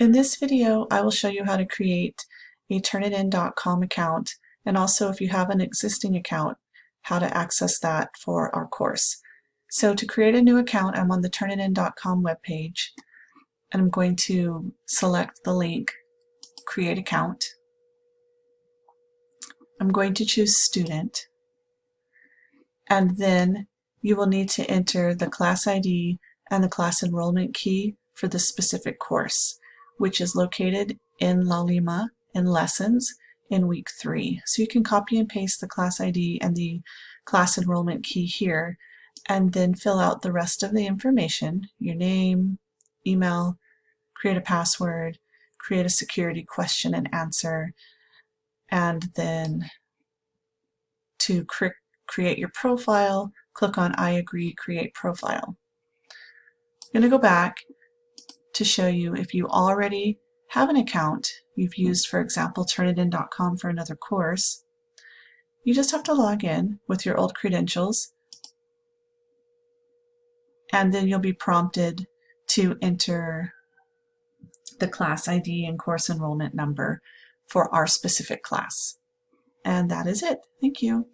In this video, I will show you how to create a Turnitin.com account and also if you have an existing account, how to access that for our course. So to create a new account, I'm on the Turnitin.com webpage and I'm going to select the link Create Account. I'm going to choose Student and then you will need to enter the class ID and the class enrollment key for the specific course which is located in La Lima in lessons in week three. So you can copy and paste the class ID and the class enrollment key here and then fill out the rest of the information, your name, email, create a password, create a security question and answer, and then to cre create your profile, click on I agree, create profile. I'm going to go back to show you if you already have an account you've used, for example, Turnitin.com for another course, you just have to log in with your old credentials and then you'll be prompted to enter the class ID and course enrollment number for our specific class. And that is it. Thank you.